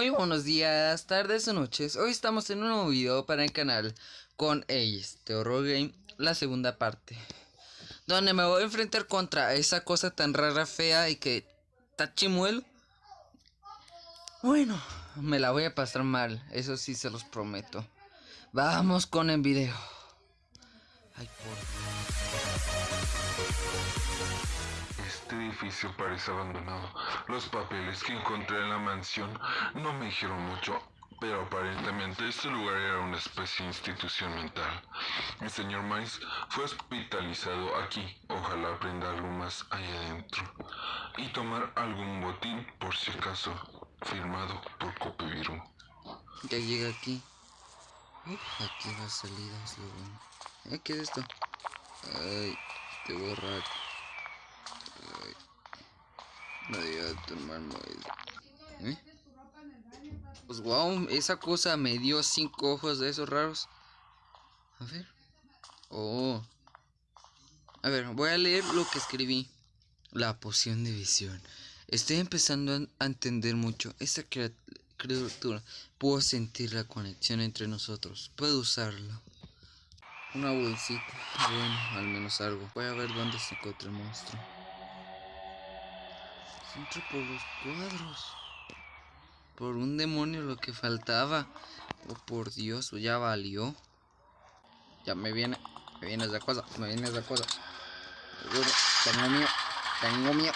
Muy buenos días, tardes o noches. Hoy estamos en un nuevo video para el canal con Ace de Horror Game, la segunda parte. Donde me voy a enfrentar contra esa cosa tan rara, fea y que está. Bueno, me la voy a pasar mal, eso sí se los prometo. Vamos con el video. Ay, por edificio parece abandonado. Los papeles que encontré en la mansión no me dijeron mucho, pero aparentemente este lugar era una especie de institución mental. El señor Miles fue hospitalizado aquí. Ojalá aprenda algo más ahí adentro. Y tomar algún botín por si acaso. Firmado por Copeviru. Ya llega aquí. Aquí la salida es lo bueno. Eh, ¿Qué es esto? Ay, te borrar. Ay. No digas tu hermano. ¿Eh? Pues wow, esa cosa me dio cinco ojos de esos raros. A ver. Oh. A ver, voy a leer lo que escribí. La poción de visión. Estoy empezando a entender mucho. Esta criatura. Puedo sentir la conexión entre nosotros. Puedo usarlo. Una bolsita. Bueno, al menos algo. Voy a ver dónde se encuentra el monstruo. Entra por los cuadros. Por un demonio lo que faltaba. Oh, por Dios, ya valió. Ya me viene. Me viene esa cosa. Me viene esa cosa. Tengo miedo. Tengo miedo.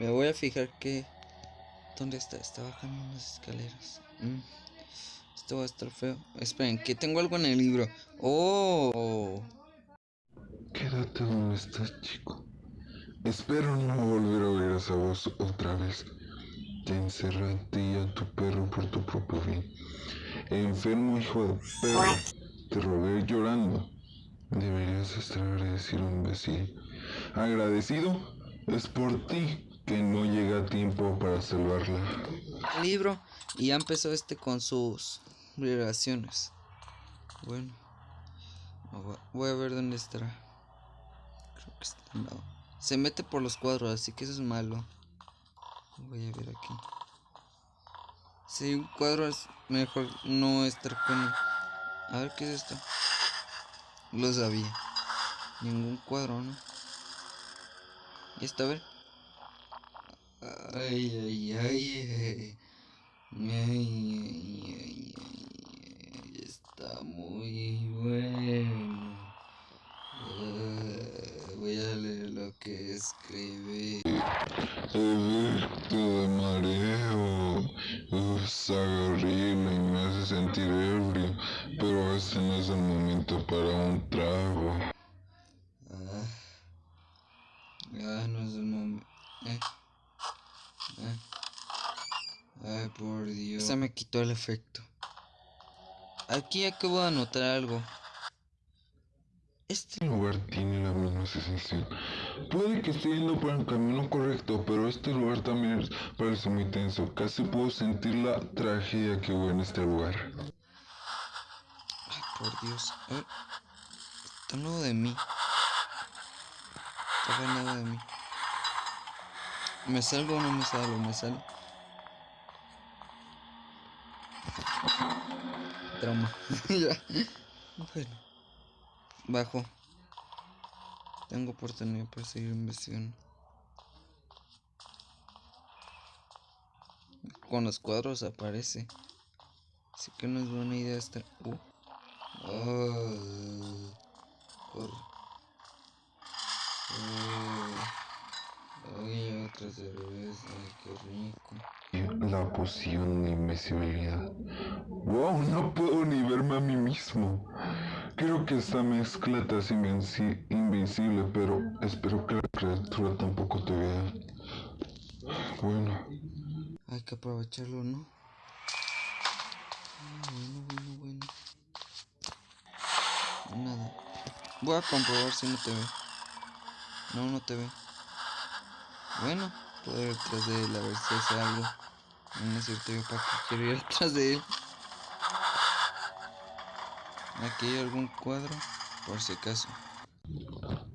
Me voy a fijar que... ¿Dónde está? Está bajando unas escaleras. Mm. Esto va a estar feo. Esperen, que tengo algo en el libro. ¡Oh! Quédate donde estás, chico. Espero no volver a oír esa voz otra vez. Te encerré a ti y a tu perro por tu propio bien. Enfermo hijo de perro. Te robé llorando. Deberías estar agradecido, imbécil. Agradecido es por ti que no llega a tiempo para salvarla. Libro y ya empezó este con sus relaciones. Bueno, voy a ver dónde estará. Creo que está al lado. Se mete por los cuadros, así que eso es malo. Voy a ver aquí. Si un cuadro es mejor no estar con. A ver qué es esto. Lo sabía. Ningún cuadro, ¿no? Y esta, a ver. Ay, ay, ay, ay. Ay, ay, Está muy bueno. Uh, voy a lo que escribí. Efecto de mareo. Uf, sabe horrible y me hace sentir ebrio. Pero este no es el momento para un trago. Ah, ah no es el momento. Eh. Eh. Ay, por Dios. Se me quitó el efecto. Aquí acabo de anotar algo. Este lugar tiene la misma sensación. Puede que esté yendo por el camino correcto, pero este lugar también parece muy tenso. Casi puedo sentir la tragedia que hubo en este lugar. Ay, por Dios. Está nuevo de mí. Está nuevo de mí. ¿Me salgo o no me salgo? Me salgo. Trauma. ya. Bueno. Bajo. Tengo oportunidad para seguir investigando. Con los cuadros aparece. Así que no es buena idea estar. Uh. Oh. Corre. Ay, otra cerveza, ay, qué rico. La poción de invisibilidad. Wow, no puedo ni verme a mí mismo. Creo que esta mezcla te hace invenci invencible, pero espero que la criatura tampoco te vea. Bueno. Hay que aprovecharlo, ¿no? Bueno, bueno, bueno. Nada. Voy a comprobar si no te ve. No, no te ve. Bueno, puedo ir detrás de él a ver si hace algo. No es cierto, yo para qué quiero ir detrás de él. Aquí hay algún cuadro, por si acaso.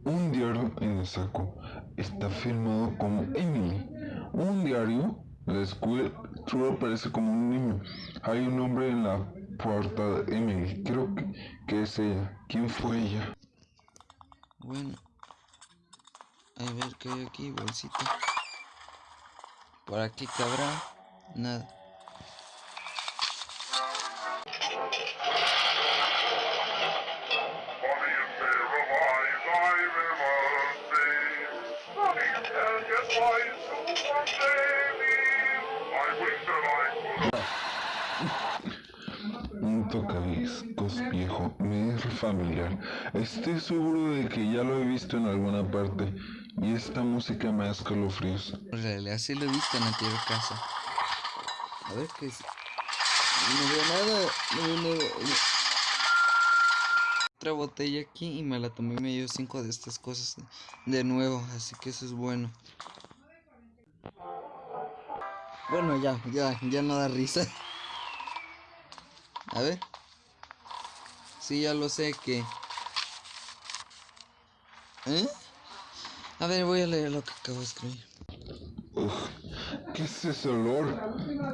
Un diario en el saco está firmado como Emily. Un diario, la escuela, solo parece como un niño. Hay un hombre en la puerta de Emily. Creo que, que es ella. ¿Quién fue ella? Bueno. A ver qué hay aquí, bolsita. Por aquí cabrá. Nada. Un tocadiscos viejo, me es familiar. Estoy seguro de que ya lo he visto en alguna parte. Y esta música me da escalofríos. En realidad lo he visto en la casa. A ver qué es. No veo nada. No veo nada. Otra botella aquí y me la tomé y me dio cinco de estas cosas de nuevo. Así que eso es bueno. Bueno, ya, ya, ya no da risa. A ver. Sí, ya lo sé que... ¿Eh? A ver, voy a leer lo que acabo de escribir. Ugh, ¿Qué es ese olor?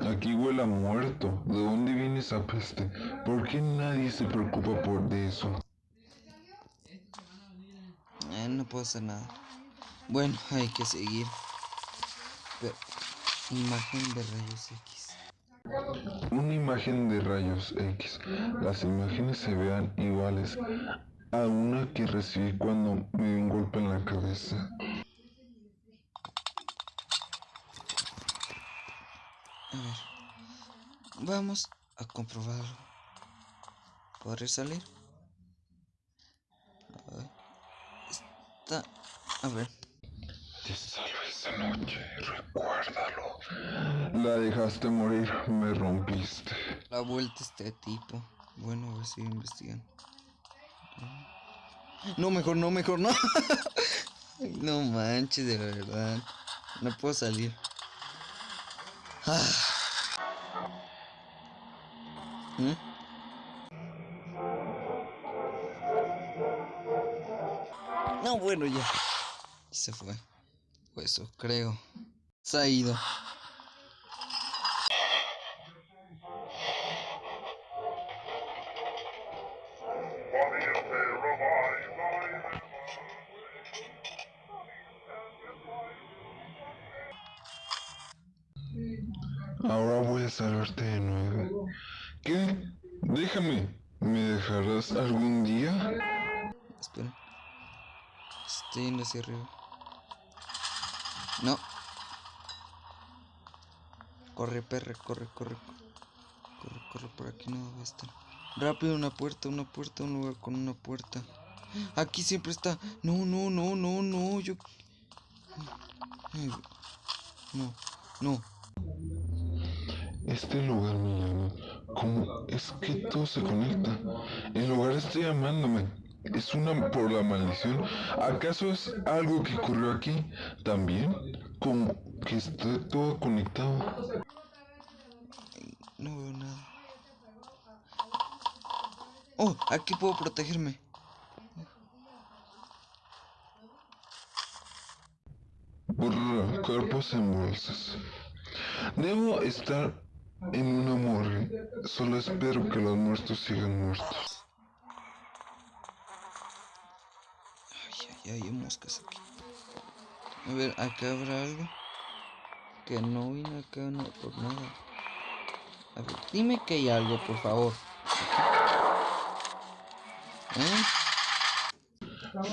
Aquí huele a muerto. ¿De dónde viene esa peste? ¿Por qué nadie se preocupa por de eso? Eh, no puedo hacer nada. Bueno, hay que seguir. Pero, imagen de rayos X. Una imagen de rayos X. Las imágenes se vean iguales a una que recibí cuando me dio un golpe en la cabeza. A ver. Vamos a comprobarlo. ¿Podré salir? Está... A ver. Te salvé esa noche, recuérdalo. La dejaste morir, me rompiste. La vuelta este tipo. Bueno, voy a seguir investigando. No, mejor no, mejor no. Ay, no manches, de verdad. No puedo salir. Ah. ¿Mm? No, bueno, ya. Se fue. Eso, creo. Se ha ido. Ahora voy a salvarte de nuevo. ¿Qué? Déjame. ¿Me dejarás algún día? Espera. Estoy yendo hacia arriba. Corre, perra, corre, corre. Corre, corre, por aquí no va a estar. Rápido, una puerta, una puerta, un lugar con una puerta. Aquí siempre está. No, no, no, no, no. Yo. No, no. Este lugar me llama. ¿Cómo es que todo se conecta? El lugar está llamándome. ¿Es una por la maldición? ¿Acaso es algo que ocurrió aquí? ¿También? Como que está todo conectado. No veo nada. Oh, aquí puedo protegerme. Brr, cuerpos en bolsas. Debo estar en una morgue. Solo espero que los muertos sigan muertos. Ay, ay, ay, hay moscas aquí. A ver, acá habrá algo. Que no vine acá no, por nada. A ver, dime que hay algo, por favor. ¿Eh?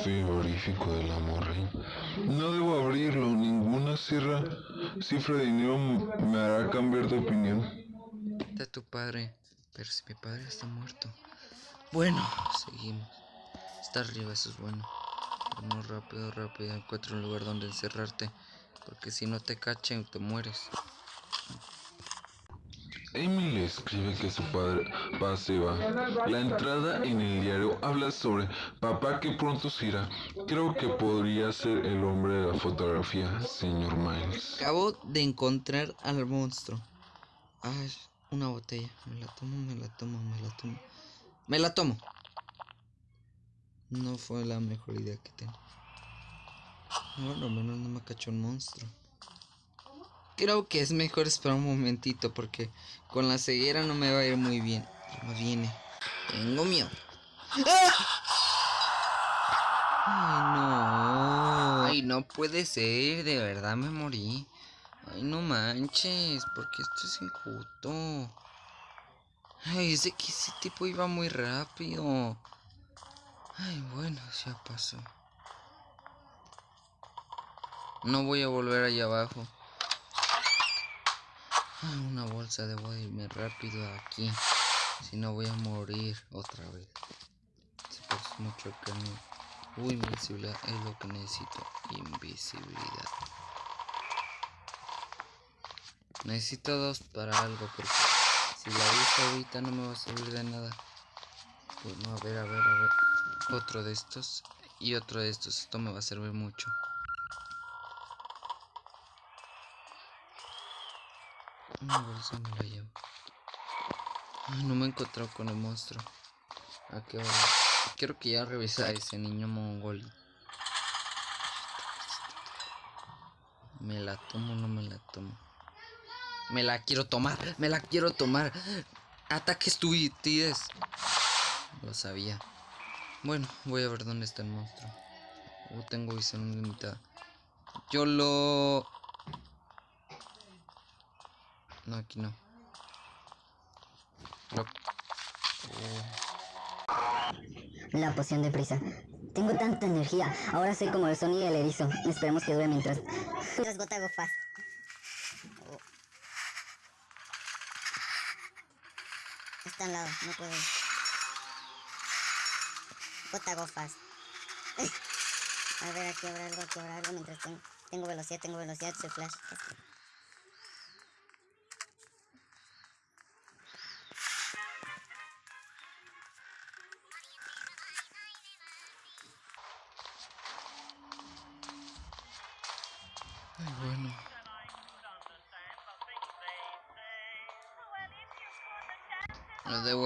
Frigorífico de la morgue. No debo abrirlo. Ninguna cifra, cifra de dinero me hará cambiar de opinión. Está tu padre. Pero si mi padre está muerto. Bueno, seguimos. Está arriba, eso es bueno. Vamos rápido, rápido. Encuentra un lugar donde encerrarte. Porque si no te cachen, te mueres. Emily escribe que su padre pa se va. La entrada en el diario habla sobre papá que pronto se irá. Creo que podría ser el hombre de la fotografía, señor Miles. Acabo de encontrar al monstruo. Ay, una botella. Me la tomo, me la tomo, me la tomo. Me la tomo. No fue la mejor idea que tengo. Bueno, al menos no me cachó un monstruo. Creo que es mejor esperar un momentito porque con la ceguera no me va a ir muy bien. Me viene. Tengo miedo. Ay, no. Ay, no puede ser. De verdad me morí. Ay, no manches. Porque esto es injusto. Ay, es de que ese tipo iba muy rápido. Ay, bueno, ya pasó. No voy a volver allá abajo. Ay, una bolsa, debo irme rápido aquí. Si no voy a morir otra vez. Se parece mucho el camino. Uy, invisibilidad es lo que necesito. Invisibilidad. Necesito dos para algo porque si la uso ahorita no me va a servir de nada. Bueno, a ver, a ver, a ver. Otro de estos y otro de estos. Esto me va a servir mucho. No me he encontrado con el monstruo. ¿A qué hora? Quiero que ya revisa a ese niño mongol. ¿Me la tomo o no me la tomo? Me la quiero tomar, me la quiero tomar. Ataques tuitides. Lo sabía. Bueno, voy a ver dónde está el monstruo. Oh, tengo visión limitada. Yo lo... No, aquí no. Oh. La poción de prisa. Tengo tanta energía. Ahora sé como el Sony y el erizo. Esperemos que dure mientras. Mientras gota go fast. Oh. Está al lado, no puedo. Gota go fast. A ver, aquí habrá algo, aquí habrá algo mientras tengo, tengo velocidad, tengo velocidad, soy flash.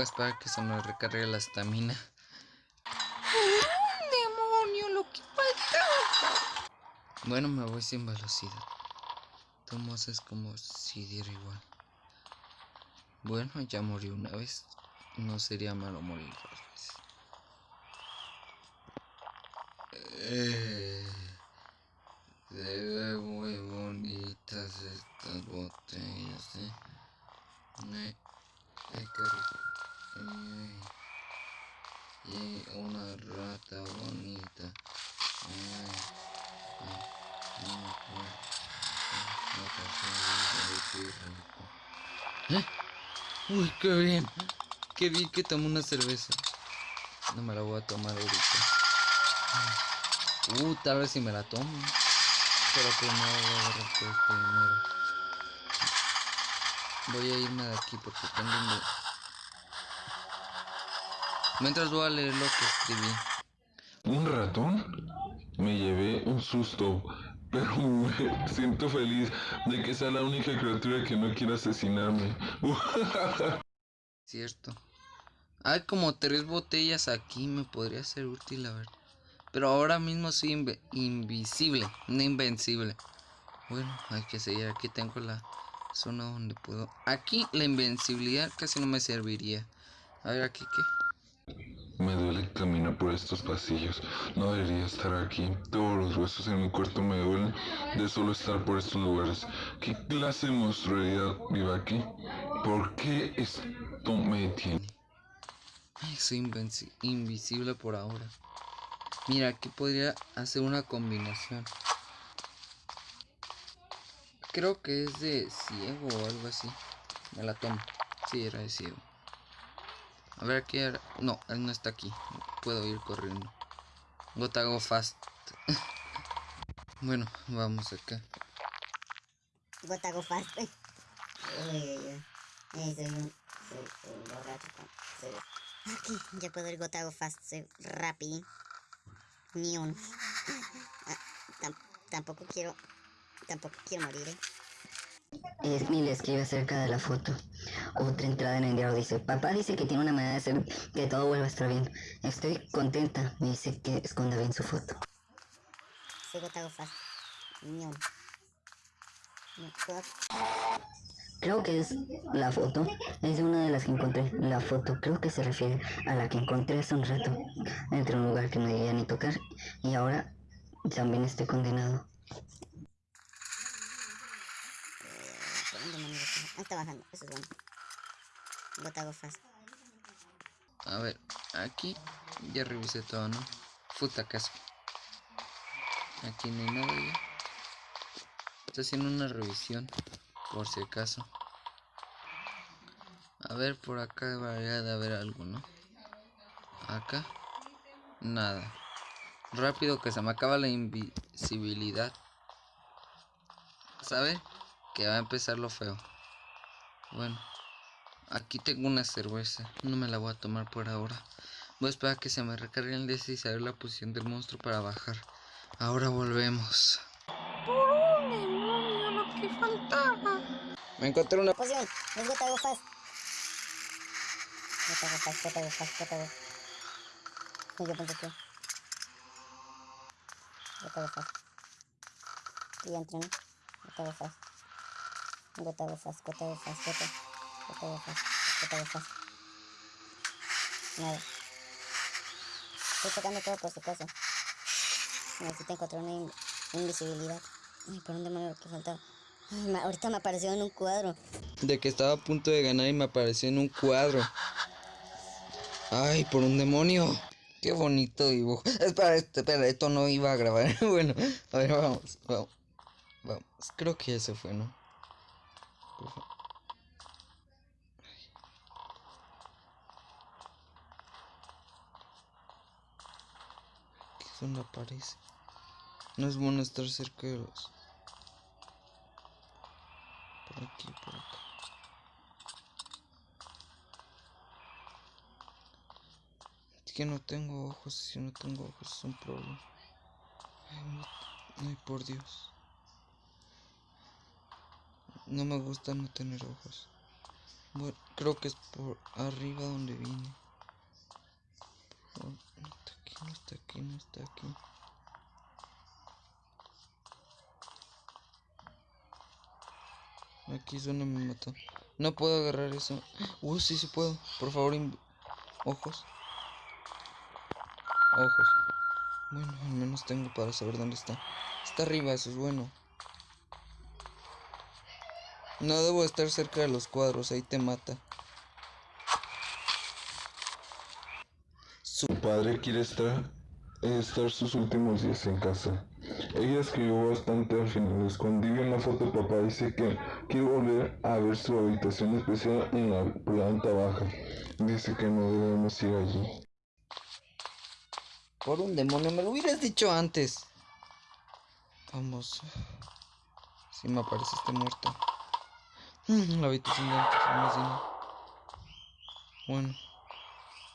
Esperar que se me recargue la estamina. ¡Demonio! Lo que falta. Bueno, me voy sin velocidad. Tomos es como si diera igual. Bueno, ya morí una vez. No sería malo morir dos veces. Eh, se muy bonitas estas botellas, ¿eh? Rico. Ay, una rata bonita. ¿Eh? Uy, qué bien. Qué bien que tomo una cerveza. No me la voy a tomar ahorita. Uh, tal vez si me la tomo. Pero primero voy a agarrar primero. Voy a irme de aquí porque tengo un... Mientras voy a leer lo que escribí. ¿Un ratón? Me llevé un susto, pero me siento feliz de que sea la única criatura que no quiera asesinarme. Cierto. Hay como tres botellas aquí, me podría ser útil, a ver. Pero ahora mismo soy invisible, no invencible. Bueno, hay que seguir. Aquí tengo la zona donde puedo. Aquí la invencibilidad casi no me serviría. A ver, aquí qué. Me duele caminar por estos pasillos. No debería estar aquí. Todos los huesos en mi cuerpo me duelen de solo estar por estos lugares. ¿Qué clase de monstruosidad vive aquí? ¿Por qué esto me tiene? Ay, soy invisible por ahora. Mira, aquí podría hacer una combinación. Creo que es de ciego o algo así. Me la tomo. Sí, era de ciego. A ver, aquí era... No, él no está aquí. Puedo ir corriendo. Gota go fast. bueno, vamos acá. Gota go fast. Uy, uy, ya puedo ir gota go fast. Soy rápido. Ni un. Ah, tam- tampoco quiero. Tampoco quiero morir, eh. Smil escribe acerca de la foto. Otra entrada en el diario dice, papá dice que tiene una manera de hacer que todo vuelva a estar bien. Estoy contenta. Me dice que esconda bien su foto. Creo que es la foto, es una de las que encontré. La foto creo que se refiere a la que encontré hace un rato, dentro de un lugar que no debía ni tocar, y ahora también estoy condenado. ¿Por dónde? Ah, está bajando, eso es bueno. Fast. A ver, aquí ya revisé todo, ¿no? Futa caso. Aquí no hay nada ya. Estoy haciendo una revisión, por si acaso. A ver, por acá debería de haber algo, ¿no? Acá, nada. Rápido que se me acaba la invisibilidad. ¿Sabe? Que va a empezar lo feo. Bueno, aquí tengo una cerveza. No me la voy a tomar por ahora. Voy a esperar a que se me recargue el DS y saber la posición del monstruo para bajar. Ahora volvemos. Me encontré una Posición, es gota go fast. Gota go fast, gota go fast, gota go. Y yo pensé que. Gota go fast. Y ya entré, ¿no? Gota go fast. Gota go fast, gota go fast, gota. Gota go fast, gota go fast. Nada. Estoy sacando todo por si acaso. Necesito encontrar una in- invisibilidad. Ay, por un demonio que faltaba. Ay, ahorita me apareció en un cuadro. de que estaba a punto de ganar y me apareció en un cuadro. Ay, por un demonio. Qué bonito dibujo. Espera, este, espera, esto no iba a grabar. bueno, a ver, vamos, vamos. Vamos. Creo que se fue, ¿no? Fa- ¿Qué donde aparece? No es bueno estar cerca de los. Por aquí, por acá. Es que no tengo ojos, si no tengo ojos es un problema. Ay, ay, por Dios. No me gusta no tener ojos. Bueno, creo que es por arriba donde vine. Por- No está aquí, no está aquí, no está aquí. Aquí es donde me. No puedo agarrar eso. Uh, sí, sí puedo. Por favor, ojos. Ojos. Bueno, al menos tengo para saber dónde está. Está arriba, eso es bueno. No debo estar cerca de los cuadros, ahí te mata. Su padre quiere estar, estar sus últimos días en casa. Ella escribió bastante al final. Escondí bien la foto. Papá dice que quiere volver a ver su habitación especial en la planta baja. Dice que no debemos ir allí. Por un demonio, me lo hubieras dicho antes. Vamos. Si me aparece este muerto. Mm, La habitación de antes, más bien. Bueno.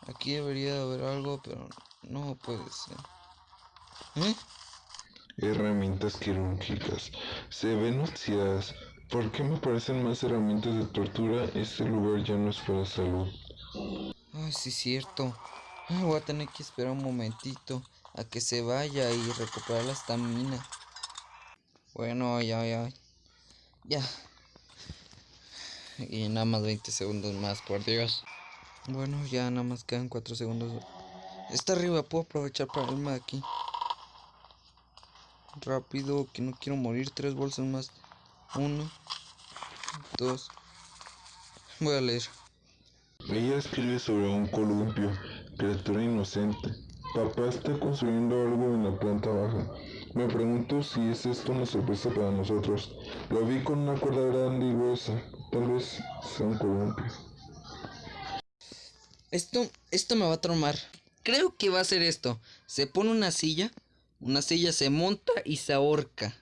Aquí debería de haber algo, pero no puede ser. ¿Eh? Herramientas quirúrgicas. Se ven noticias. ¿Por qué me parecen más herramientas de tortura? Este lugar ya no es para salud. Ay, sí, cierto. Voy a tener que esperar un momentito a que se vaya y recuperar la estamina. Bueno, ya, ya. Ya. Y nada más 20 segundos más, por Dios. Bueno, ya nada más quedan 4 segundos. Está arriba, puedo aprovechar para irme de aquí. Rápido, que no quiero morir. Tres bolsas más. Uno. Dos. Voy a leer. Ella escribe sobre un columpio, criatura inocente. Papá está construyendo algo en la planta baja. Me pregunto si es esto una sorpresa para nosotros. Lo vi con una cuerda grande y gruesa. Tal vez sea un columpio. Esto, esto me va a traumar. Creo que va a ser esto. Se pone una silla, una silla se monta y se ahorca.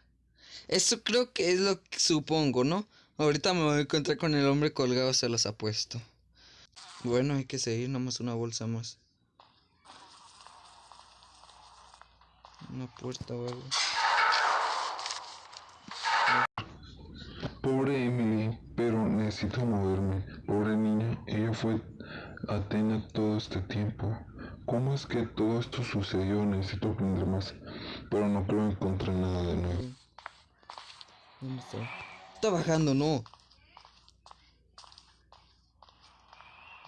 Eso creo que es lo que supongo, ¿no? Ahorita me voy a encontrar con el hombre colgado, se los apuesto. Bueno, hay que seguir, nomás una bolsa más. Una puerta o algo. Pobre Emily, pero necesito moverme. Pobre niña, ella fue Atena todo este tiempo. ¿Cómo es que todo esto sucedió? Necesito aprender más. Pero no creo encontrar nada de nuevo. ¿Dónde está? está bajando, no.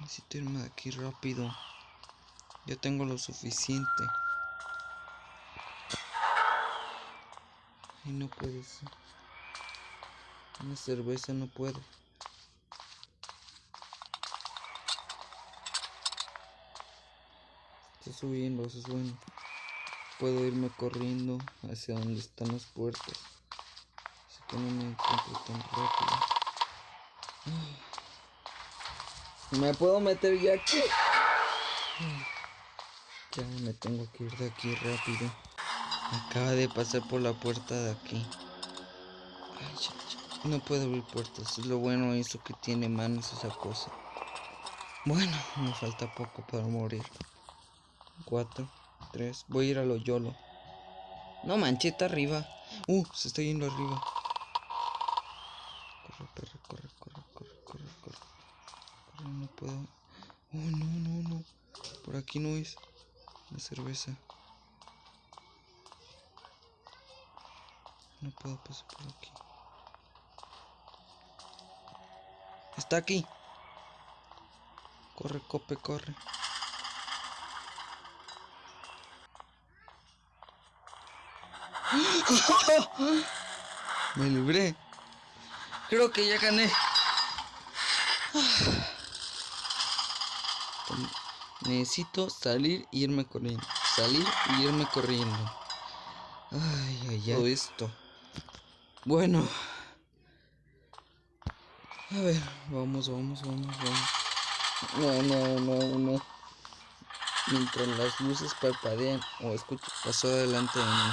Necesito irme de aquí rápido. Ya tengo lo suficiente. Ay, no puede ser. Una cerveza no puedo. Está subiendo, eso es bueno. Puedo irme corriendo hacia donde están las puertas. Así que no me encuentro tan rápido. Me puedo meter ya aquí. Ya me tengo que ir de aquí rápido. Acaba de pasar por la puerta de aquí. No puedo abrir puertas. Es lo bueno eso que tiene manos esa cosa. Bueno, me falta poco para morir. Cuatro, tres. Voy a ir a lo YOLO. No mancheta arriba. Uh, se está yendo arriba. Corre, corre, corre, corre, corre, corre, corre. Corre, no puedo. Oh, no, no, no. Por aquí no es. La cerveza. No puedo pasar por aquí. Está aquí. Corre, cope, corre. Me libré. Creo que ya gané. Necesito salir e irme corriendo. Salir y irme corriendo. Ay, ay, ay. Todo esto. Bueno. A ver, vamos, vamos, vamos, vamos. No, no, no, no. Mientras las luces parpadean o escucho, pasó delante de mí.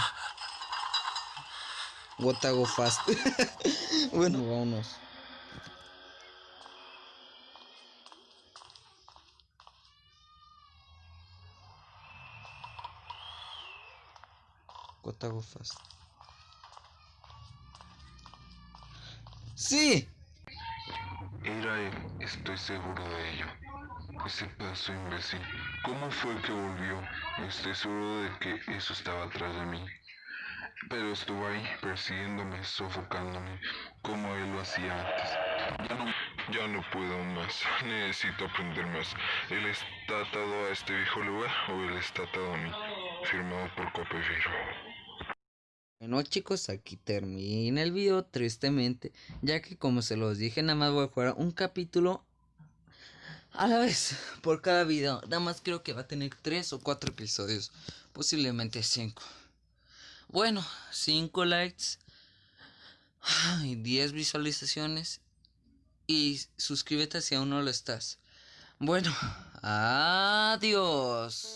What I go fast. bueno, vámonos. What I go fast. ¡Sí! Era él, estoy seguro de ello. Ese pedazo imbécil. ¿Cómo fue que volvió? Estoy seguro de que eso estaba atrás de mí. Pero estuvo ahí, persiguiéndome, sofocándome, como él lo hacía antes. Ya no, ya no puedo más. Necesito aprender más. Él está atado a este viejo lugar o él está atado a mí. Firmado por Copefiro. Bueno chicos, aquí termina el video tristemente, ya que como se los dije, nada más voy a jugar un capítulo a la vez por cada video. Nada más creo que va a tener 3 o 4 episodios, posiblemente 5. Bueno, 5 likes, y 10 visualizaciones y suscríbete si aún no lo estás. Bueno, adiós.